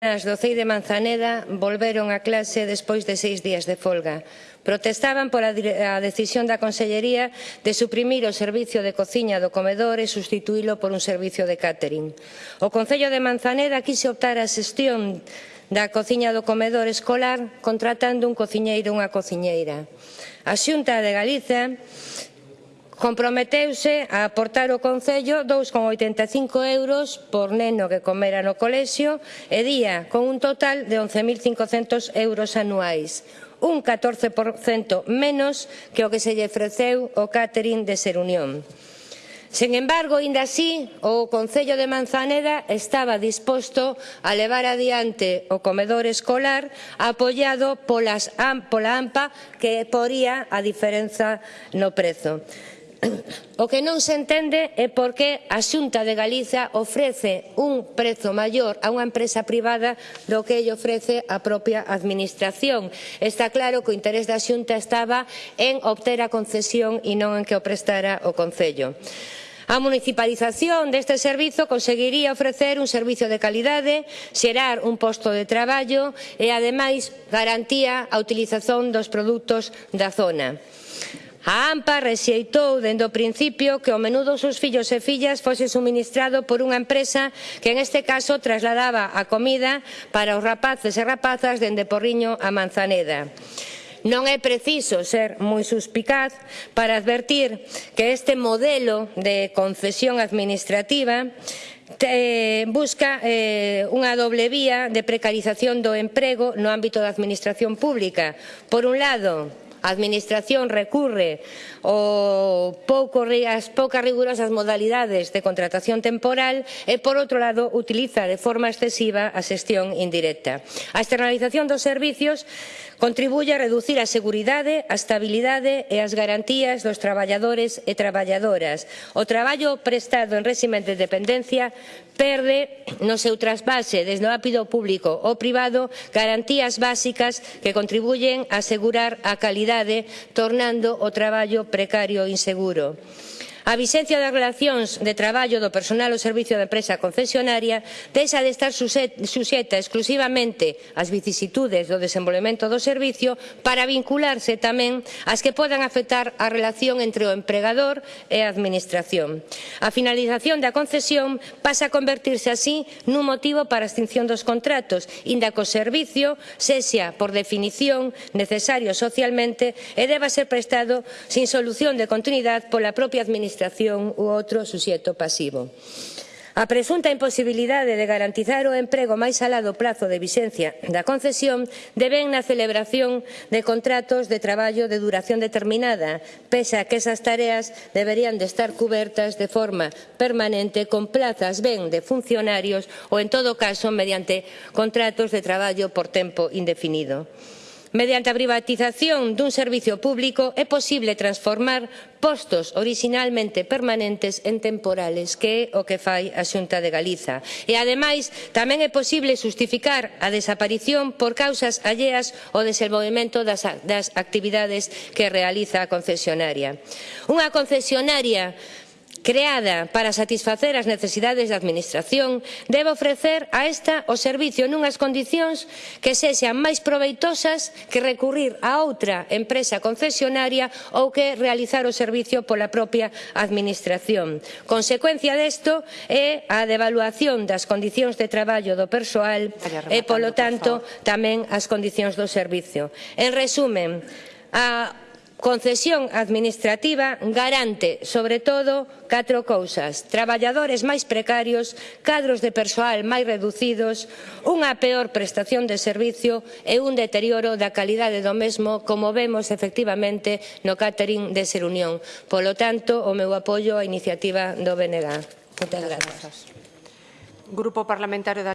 As do CEI de Manzaneda volveron a clase despois de seis días de folga. Protestaban por a decisión da Consellería de suprimir o servicio de cociña do comedor e sustituílo por un servicio de catering. O Concello de Manzaneda quise optar a xestión da cociña do comedor escolar contratando un cociñeiro e unha cociñeira. A Xunta de Galiza Comprometeuse a aportar o Concello 2,85 euros por neno que comera no colexio e día, con un total de 11.500 euros anuais, un 14% menos que o que se lle ofreceu o catering de Ser Unión. Sen embargo, ainda así, o Concello de Manzaneda estaba disposto a levar adiante o comedor escolar apoiado polas, pola AMPA que poría a diferenza no prezo. O que non se entende é por que a Xunta de Galiza ofrece un prezo maior a unha empresa privada do que lle ofrece a propia administración. Está claro que o interés da Xunta estaba en obter a concesión e non en que o prestara o Concello. A municipalización deste servizo conseguiría ofrecer un servizo de calidade, xerar un posto de traballo e, ademais, garantía a utilización dos produtos da zona. A AMPA rexeitou dende o principio que o menudo dos seus fillos e fillas fose suministrado por unha empresa que en este caso trasladaba a comida para os rapaces e rapazas dende Porriño a Manzaneda. Non é preciso ser moi suspicaz para advertir que este modelo de concesión administrativa eh, busca eh, unha doble vía de precarización do emprego no ámbito da administración pública. Por un lado, A Administración recurre o pouco, as poucas rigurosas modalidades de contratación temporal e, por outro lado, utiliza de forma excesiva a xestión indirecta. A externalización dos servicios contribuye a reducir a seguridade, a estabilidade e as garantías dos traballadores e traballadoras. O traballo prestado en réxime de dependencia perde no seu trasvase desde o ápido público ou privado garantías básicas que contribuyen a asegurar a calidade precariedade, tornando o traballo precario e inseguro. A vixencia das relacións de traballo do personal ao servicio da empresa concesionaria deixa de estar suxeta exclusivamente ás vicisitudes do desenvolvemento do servicio para vincularse tamén ás que podan afectar a relación entre o empregador e a administración. A finalización da concesión pasa a convertirse así nun motivo para a extinción dos contratos, inda que o servicio sexa por definición necesario socialmente e deba ser prestado sin solución de continuidade pola propia administración administración ou outro suxeto pasivo. A presunta imposibilidade de garantizar o emprego máis alá do prazo de vixencia da concesión deben na celebración de contratos de traballo de duración determinada, pese a que esas tareas deberían de estar cubertas de forma permanente con plazas ben de funcionarios ou, en todo caso, mediante contratos de traballo por tempo indefinido. Mediante a privatización dun servicio público é posible transformar postos originalmente permanentes en temporales, que é o que fai a Xunta de Galiza. E, ademais, tamén é posible justificar a desaparición por causas alleas ao desenvolvemento das, das actividades que realiza a concesionaria. Unha concesionaria creada para satisfacer as necesidades da Administración, debe ofrecer a esta o servicio nunhas condicións que sexan máis proveitosas que recurrir a outra empresa concesionaria ou que realizar o servicio pola propia Administración. Consecuencia disto é a devaluación das condicións de traballo do persoal e, polo tanto, tamén as condicións do servicio. En resumen, a concesión administrativa garante, sobre todo, catro cousas. Traballadores máis precarios, cadros de persoal máis reducidos, unha peor prestación de servicio e un deterioro da calidade do mesmo, como vemos efectivamente no catering de Ser Unión. Polo tanto, o meu apoio á iniciativa do BNG. Moitas grazas. Grupo Parlamentario da